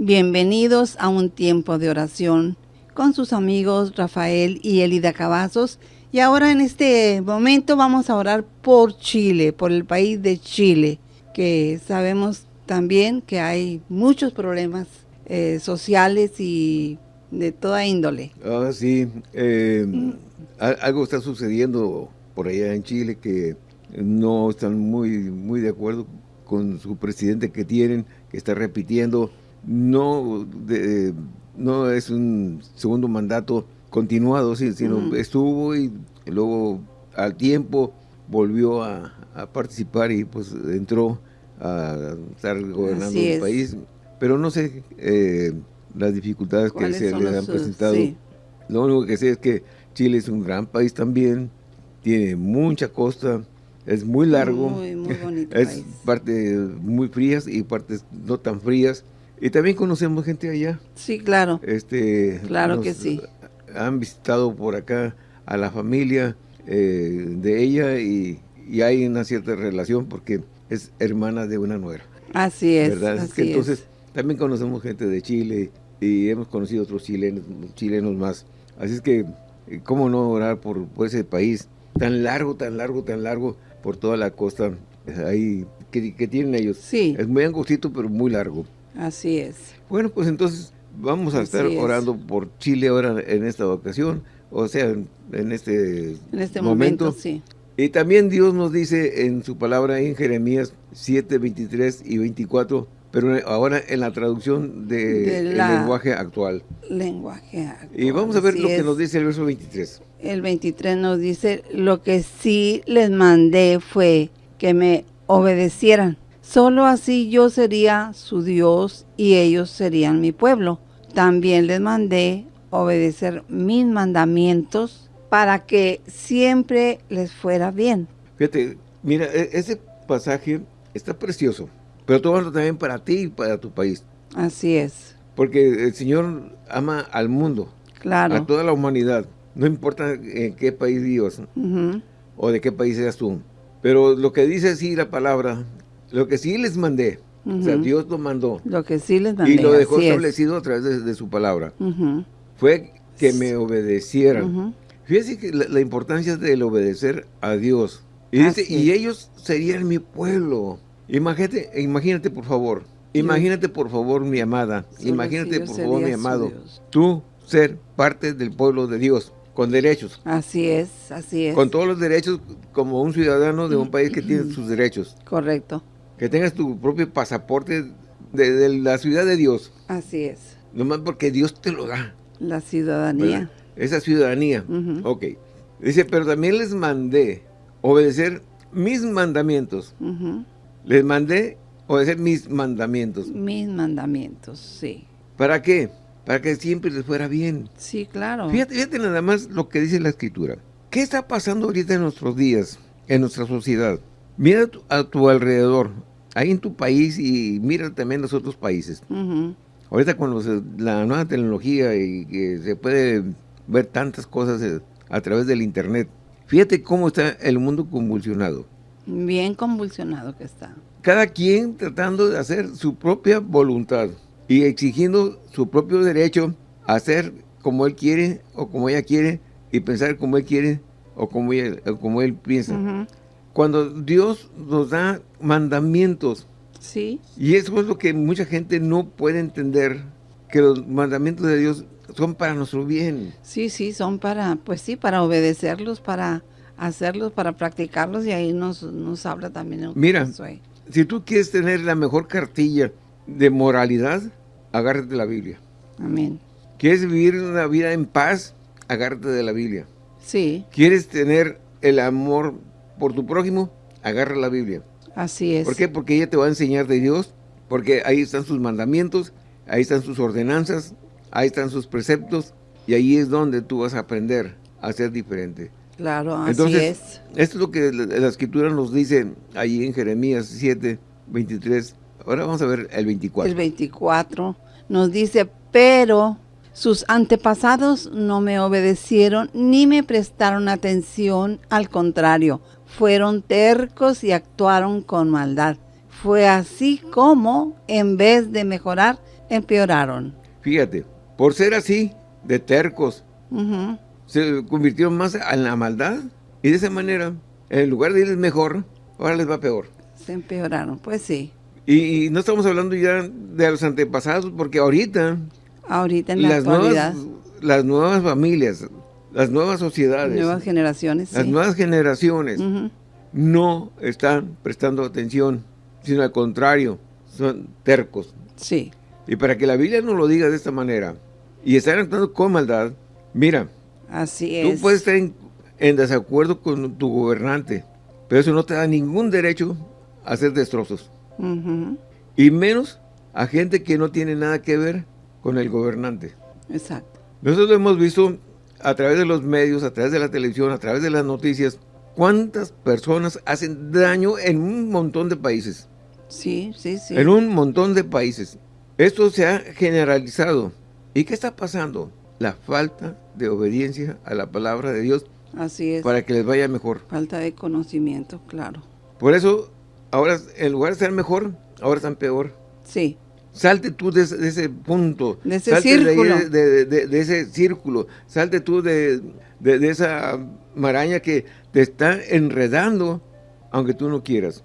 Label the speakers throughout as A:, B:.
A: Bienvenidos a un tiempo de oración con sus amigos Rafael y Elida Cavazos. Y ahora en este momento vamos a orar por Chile, por el país de Chile, que sabemos también que hay muchos problemas eh, sociales y de toda índole.
B: Ah, sí. Eh, algo está sucediendo por allá en Chile que no están muy, muy de acuerdo con su presidente que tienen, que está repitiendo no, no es un segundo mandato continuado, sino estuvo y luego al tiempo volvió a, participar y pues entró a estar gobernando el país. Pero no sé eh, las dificultades que se le han presentado. Lo único que sé es que Chile es un gran país también, tiene mucha costa, es muy largo, muy, muy bonito es partes muy frías y partes no tan frías. Y también conocemos gente allá.
A: Sí, claro.
B: Este,
A: claro que sí.
B: Han visitado por acá a la familia eh, de ella y, hay una cierta relación porque es hermana de una nuera.
A: Así es. ¿verdad?
B: entonces también conocemos gente de Chile y hemos conocido otros chilenos, chilenos más. Así es que, eh, ¿cómo no orar por, ese país tan largo, tan largo, tan largo por toda la costa ahí que, que tienen ellos?
A: Sí.
B: Es muy angostito, pero muy largo.
A: Así es.
B: Bueno, pues entonces vamos a estar orando por Chile ahora en esta ocasión, o sea, en, este,
A: en este momento, sí.
B: Y también Dios nos dice en su palabra en Jeremías 7, 23 y 24, pero ahora en la traducción del lenguaje actual.
A: Lenguaje actual.
B: Y vamos a ver lo que nos dice el verso 23.
A: El 23 nos dice, lo que sí les mandé fue que me obedecieran Solo así yo sería su Dios y ellos serían mi pueblo. También les mandé obedecer mis mandamientos para que siempre les fuera bien.
B: Fíjate, mira, e-, ese pasaje está precioso, pero todo también para ti y para tu país.
A: Así es.
B: Porque el Señor ama al mundo,
A: claro.
B: a toda la humanidad. No importa en qué país vivas o de qué país seas tú. Pero lo que dice así la palabra lo que sí les mandé, o sea, Dios lo mandó.
A: Lo que sí les mandé,
B: Y lo dejó establecido a través de, su palabra. Fue que me obedecieran. Fíjense que la, importancia del obedecer a Dios. Y dice, y ellos serían mi pueblo. Imagínate, imagínate por favor, imagínate por favor mi amada, imagínate por favor mi amado, tú ser parte del pueblo de Dios con derechos.
A: Así es, así es.
B: Con todos los derechos como un ciudadano de un país que tiene sus derechos.
A: Correcto
B: que tengas tu propio pasaporte de, la ciudad de Dios.
A: Así es.
B: Nomás porque Dios te lo da.
A: La ciudadanía.
B: Esa ciudadanía. Ok. Dice, pero también les mandé obedecer mis mandamientos. Les mandé obedecer mis mandamientos.
A: Mis mandamientos, sí.
B: ¿Para qué? Para que siempre les fuera bien.
A: Sí, claro.
B: Fíjate, fíjate nada más lo que dice la Escritura. ¿Qué está pasando ahorita en nuestros días, en nuestra sociedad? Mira a tu alrededor ahí en tu país y mira también los otros países. Ahorita con la nueva tecnología y que se puede ver tantas cosas eh, a través del internet, fíjate cómo está el mundo convulsionado.
A: Bien convulsionado que está.
B: Cada quien tratando de hacer su propia voluntad y exigiendo su propio derecho a hacer como él quiere o como ella quiere y pensar como él quiere o como, como él piensa cuando Dios nos da mandamientos.
A: Sí.
B: Y eso es lo que mucha gente no puede entender, que los mandamientos de Dios son para nuestro bien.
A: Sí, sí, son para, pues sí, para obedecerlos, para hacerlos, para practicarlos y ahí nos, nos habla también.
B: Mira, si tú quieres tener la mejor cartilla de moralidad, agárrate de la Biblia.
A: Amén.
B: ¿Quieres vivir una vida en paz? Agárrate de la Biblia.
A: Sí.
B: ¿Quieres tener el amor por tu prójimo, agarra la Biblia.
A: Así es.
B: ¿Por qué? Porque ella te va a enseñar de Dios, porque ahí están sus mandamientos, ahí están sus ordenanzas, ahí están sus preceptos, y ahí es donde tú vas a aprender a ser diferente.
A: Claro, así es.
B: Esto es lo que la, Escritura nos dice ahí en Jeremías 7, 23. Ahora vamos a ver el 24.
A: El 24 nos dice, pero sus antepasados no me obedecieron ni me prestaron atención, al contrario, fueron tercos y actuaron con maldad. Fue así como, en vez de mejorar, empeoraron.
B: Fíjate, por ser así, de tercos, se convirtieron más en la maldad y de esa manera, en lugar de irles mejor, ahora les va peor.
A: Se empeoraron, pues sí.
B: Y, no estamos hablando ya de los antepasados, porque ahorita...
A: Ahorita en la las actualidad.
B: Nuevas, las nuevas familias, las nuevas sociedades.
A: Nuevas generaciones,
B: Las nuevas generaciones no están prestando atención, sino al contrario, son tercos.
A: Sí.
B: Y para que la Biblia no lo diga de esta manera, y están actuando con maldad, mira,
A: Así es.
B: tú puedes estar en, desacuerdo con tu gobernante, pero eso no te da ningún derecho a hacer destrozos. Y menos a gente que no tiene nada que ver con el gobernante.
A: Exacto.
B: Nosotros hemos visto a través de los medios, a través de la televisión, a través de las noticias, cuántas personas hacen daño en un montón de países.
A: Sí, sí, sí.
B: En un montón de países. Esto se ha generalizado. ¿Y qué está pasando? La falta de obediencia a la palabra de Dios.
A: Así es.
B: Para que les vaya mejor.
A: Falta de conocimiento, claro.
B: Por eso, ahora, en lugar de estar mejor, ahora están peor.
A: Sí.
B: Salte tú de, ese punto.
A: De ese círculo.
B: De, ese círculo. Salte tú de, esa maraña que te está enredando, aunque tú no quieras.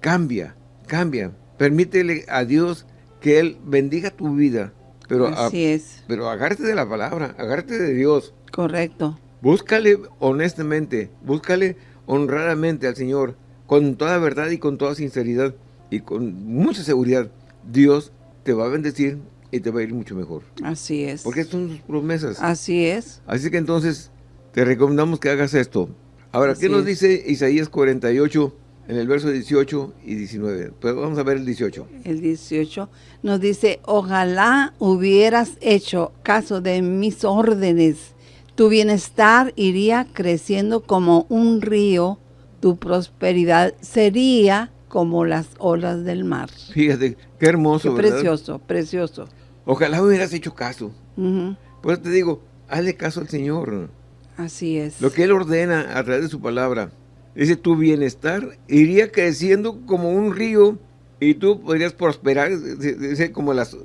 B: Cambia, cambia. Permítele a Dios que Él bendiga tu vida. Pero
A: Así es.
B: Pero agárrate de la palabra, agárrate de Dios.
A: Correcto.
B: Búscale honestamente, búscale honradamente al Señor, con toda verdad y con toda sinceridad y con mucha seguridad. Dios te va a bendecir y te va a ir mucho mejor.
A: Así es.
B: Porque son sus promesas.
A: Así es.
B: Así que entonces te recomendamos que hagas esto. Ahora, ¿qué nos dice Isaías 48 en el verso 18 y 19? Pues vamos a ver el 18.
A: El 18 nos dice, ojalá hubieras hecho caso de mis órdenes. Tu bienestar iría creciendo como un río, tu prosperidad sería como las olas del mar.
B: Fíjate, qué hermoso,
A: qué precioso, precioso.
B: Ojalá hubieras hecho caso. Por eso te digo, hazle caso al Señor.
A: Así es.
B: Lo que Él ordena a través de su palabra. Dice, tu bienestar iría creciendo como un río y tú podrías prosperar, dice, como las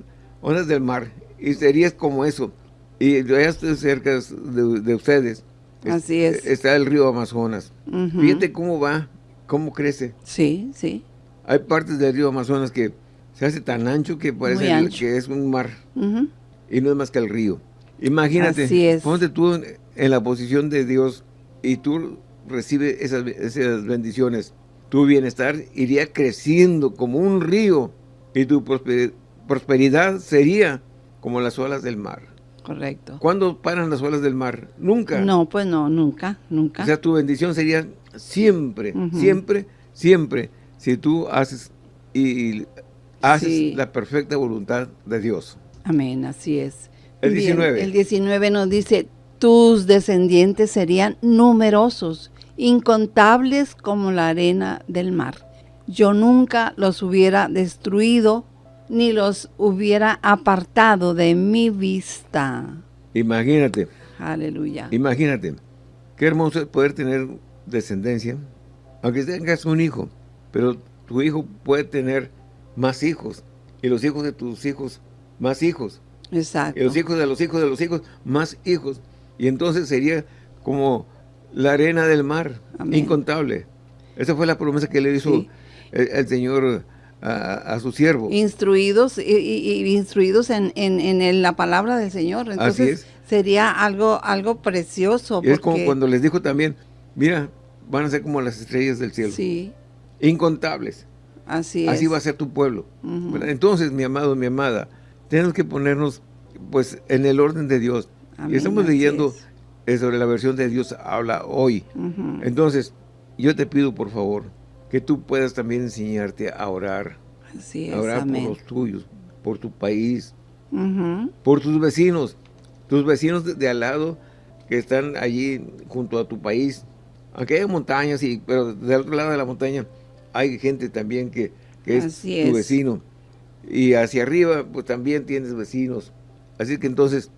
B: olas del mar. Y serías como eso. Y ya estoy cerca de, ustedes.
A: Así es.
B: Está el río Amazonas. Fíjate cómo va, cómo crece.
A: Sí, sí.
B: Hay partes del río Amazonas que se hace tan ancho que parece que es un mar. Y no es más que el río. Imagínate,
A: Así
B: ponte tú en la posición de Dios y tú recibes esas, esas bendiciones, tu bienestar iría creciendo como un río y tu prosperidad sería como las olas del mar.
A: Correcto.
B: ¿Cuándo paran las olas del mar? Nunca.
A: No, pues no, nunca, nunca.
B: O sea, tu bendición sería siempre, siempre, siempre, si tú haces y, haces la perfecta voluntad de Dios.
A: Amén, así es.
B: El 19.
A: el 19 nos dice, tus descendientes serían numerosos, incontables como la arena del mar. Yo nunca los hubiera destruido, ni los hubiera apartado de mi vista.
B: Imagínate.
A: Aleluya.
B: Imagínate. Qué hermoso es poder tener descendencia, aunque tengas un hijo, pero tu hijo puede tener más hijos, y los hijos de tus hijos, más hijos.
A: Exacto.
B: Y los hijos de los hijos de los hijos, más hijos. Y entonces sería como la arena del mar, incontable. Esa fue la promesa que le hizo el, Señor a, su siervo.
A: Instruidos y, instruidos en, en, la palabra del Señor. Entonces sería algo, algo precioso.
B: es como cuando les dijo también, mira, van a ser como las estrellas del cielo.
A: Sí.
B: Incontables.
A: Así,
B: Así va a ser tu pueblo. Entonces, mi amado, mi amada, tenemos que ponernos pues en el orden de Dios y estamos leyendo eh, sobre la versión de Dios habla hoy. Entonces, yo te pido por favor que tú puedas también enseñarte a orar.
A: Así es,
B: a orar por los tuyos, por tu país, por tus vecinos, tus vecinos de, al lado que están allí junto a tu país. Aunque hay montañas, y, pero del otro lado de la montaña hay gente también que, es tu vecino. Y hacia arriba, pues también tienes vecinos. Así que entonces,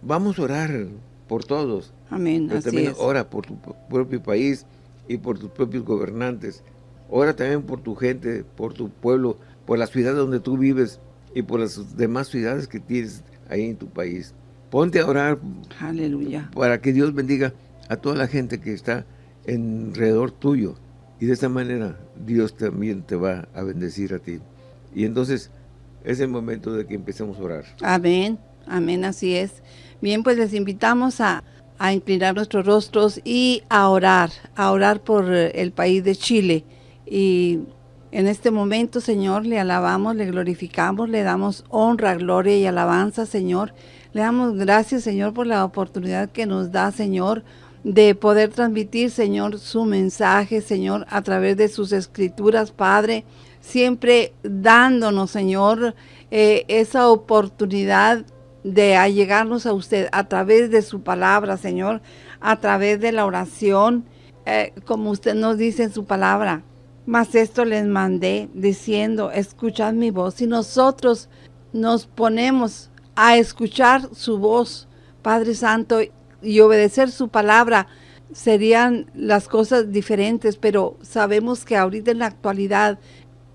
B: vamos a orar por todos.
A: Amén,
B: Pero también ora por tu propio país y por tus propios gobernantes. Ora también por tu gente, por tu pueblo, por la ciudad donde tú vives. y por las demás ciudades que tienes ahí en tu país. Ponte a orar
A: Aleluya.
B: para que Dios bendiga a toda la gente que está alrededor tuyo. Y de esta manera Dios también te va a bendecir a ti. Y entonces es el momento de que empecemos a orar.
A: Amén, amén, así es. Bien, pues les invitamos a, a inclinar nuestros rostros y a orar, a orar por el país de Chile. Y en este momento, Señor, le alabamos, le glorificamos, le damos honra, gloria y alabanza, Señor. Le damos gracias, Señor, por la oportunidad que nos da, Señor, de poder transmitir, Señor, su mensaje, Señor, a través de sus escrituras, Padre, siempre dándonos, Señor, eh, esa oportunidad de allegarnos a usted a través de su palabra, Señor, a través de la oración, eh, como usted nos dice en su palabra. Mas esto les mandé diciendo, escuchad mi voz. Y nosotros nos ponemos a escuchar su voz, Padre Santo, y obedecer su palabra, serían las cosas diferentes, pero sabemos que ahorita en la actualidad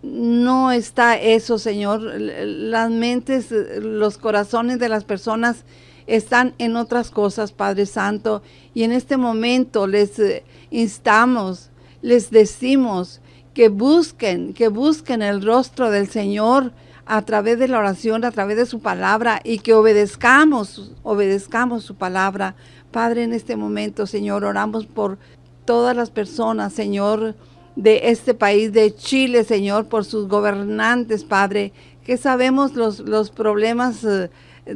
A: no está eso, Señor. Las mentes, los corazones de las personas están en otras cosas, Padre Santo. Y en este momento les eh, instamos, les decimos que busquen, que busquen el rostro del Señor a través de la oración, a través de su palabra y que obedezcamos, obedezcamos su palabra. Padre, en este momento, Señor, oramos por todas las personas, Señor, de este país de Chile, Señor, por sus gobernantes, Padre, que sabemos los, los problemas eh,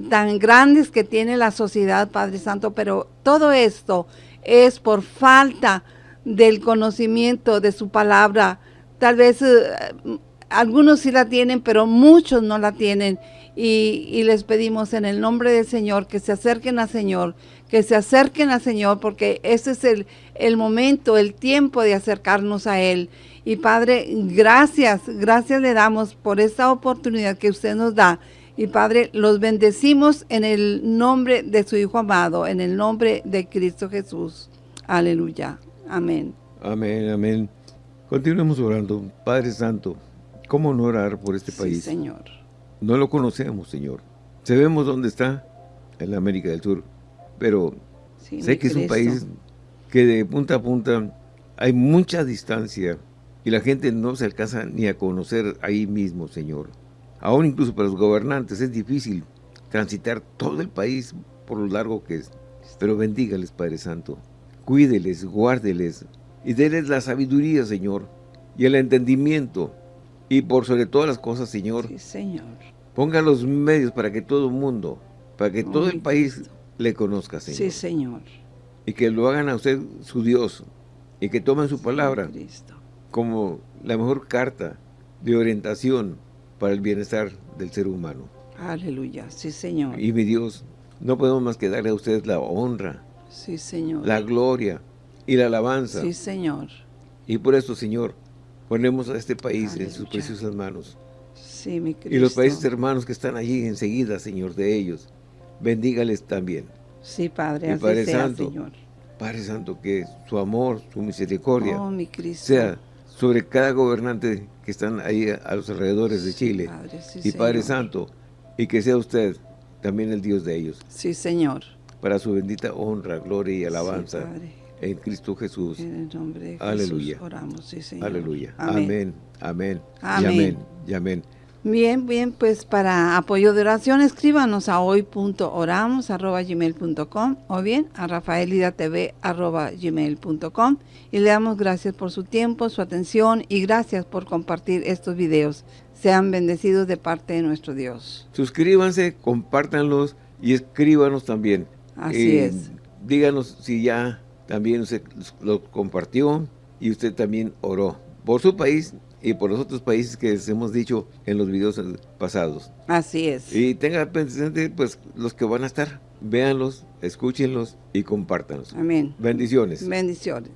A: tan grandes que tiene la sociedad, Padre Santo, pero todo esto es por falta del conocimiento de su palabra. Tal vez eh, algunos sí la tienen, pero muchos no la tienen. Y, y, les pedimos en el nombre del Señor que se acerquen al Señor, que se acerquen al Señor, porque ese es el, el momento, el tiempo de acercarnos a Él. Y Padre, gracias, gracias le damos por esta oportunidad que usted nos da. Y Padre, los bendecimos en el nombre de su Hijo amado, en el nombre de Cristo Jesús. Aleluya. Amén.
B: Amén, amén. Continuemos orando. Padre Santo, ¿cómo no orar por este país?
A: Sí, Señor.
B: No lo conocemos, Señor. Sabemos dónde está, en la América del Sur, pero
A: Sí,
B: sé que es un país que de punta a punta hay mucha distancia y la gente no se alcanza ni a conocer ahí mismo, Señor. Aún incluso para los gobernantes es difícil transitar todo el país por lo largo que es. Pero bendígales, Padre Santo. Cuídeles, guárdeles y déles la sabiduría, Señor, y el entendimiento. Y por sobre todas las cosas, Señor,
A: Sí, Señor.
B: ponga los medios para que todo el mundo, para que
A: Oh,
B: todo el país
A: Cristo.
B: le conozca, Señor
A: Sí, Señor.
B: y que lo hagan a usted su Dios y que tomen su palabra
A: Cristo.
B: como la mejor carta de orientación para el bienestar del ser humano.
A: Aleluya. Sí, Señor.
B: Y mi Dios, no podemos más que darle a usted la honra,
A: Sí, Señor.
B: la gloria y la alabanza.
A: Sí, Señor.
B: Y por eso, Señor, ponemos a este país en sus preciosas manos.
A: Sí, mi Cristo.
B: Y los países hermanos que están allí enseguida, Señor, de ellos, bendígales también.
A: Sí, Padre,
B: Y
A: así
B: Padre
A: sea,
B: Santo,
A: Señor.
B: Padre Santo, que su amor, su misericordia,
A: Oh, mi Cristo.
B: sea sobre cada gobernante que están ahí a, los alrededores de Chile.
A: Padre, sí,
B: y Padre. Santo, y que sea usted también el Dios de ellos,
A: Sí, Señor.
B: para su bendita honra, gloria y alabanza
A: Sí, Padre.
B: En Cristo Jesús.
A: En el nombre de Jesús
B: Aleluya.
A: oramos, sí, Señor.
B: Aleluya.
A: Amén.
B: Amén. Amén. Y
A: Amén.
B: amén. Y amén.
A: Bien, bien, pues para apoyo de oración escríbanos a hoy.oramos.gmail.com o bien a rafaelidatv.gmail.com y le damos gracias por su tiempo, su atención y gracias por compartir estos videos. Sean bendecidos de parte de nuestro Dios.
B: Suscríbanse, compártanlos y escríbanos también.
A: Así
B: Eh,
A: es.
B: Díganos si ya también usted lo compartió y usted también oró por su país y por los otros países que les hemos dicho en los videos pasados.
A: Así es.
B: Y tenga presente pues los que van a estar, véanlos, escúchenlos y compártanlos.
A: Amén.
B: Bendiciones.
A: Bendiciones.